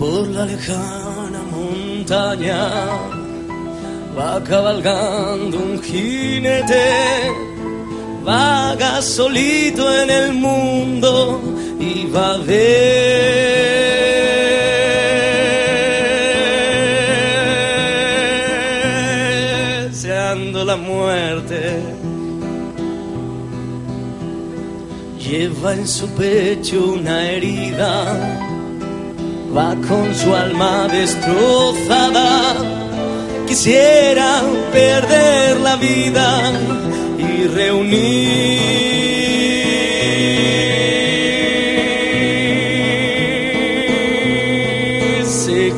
la lejana montaña va cabalgando un jinete, vaga solito en el mundo y va a ver deseando la muerte. Lleva en su pecho una herida va con su alma destrozada. Quisiera perder la vida y reunirse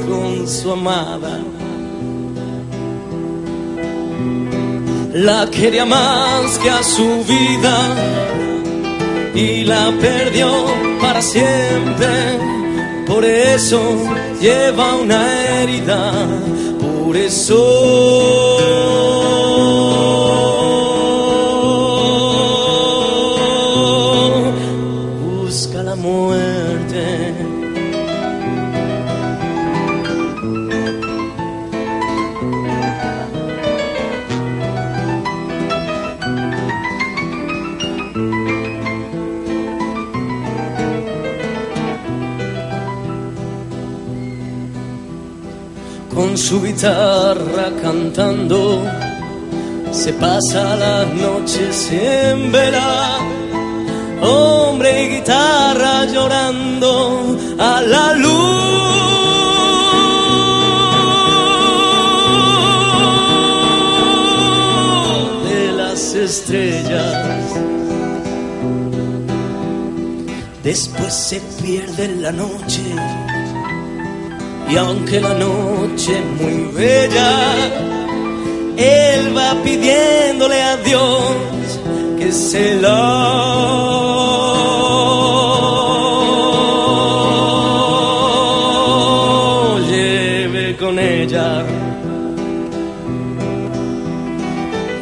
con su amada. La quería más que a su vida y la perdió para siempre por eso lleva una herida, por eso busca la muerte. Con su guitarra cantando, se pasa las noches en vela, hombre y guitarra llorando a la luz de las estrellas. Después se pierde la noche y aunque la noche es muy bella, él va pidiéndole a Dios que se la lleve con ella.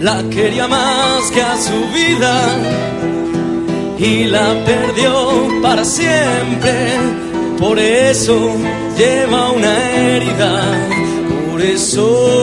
La quería más que a su vida y la perdió para siempre. Por eso lleva una herida, por eso